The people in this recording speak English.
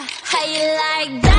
how you like that?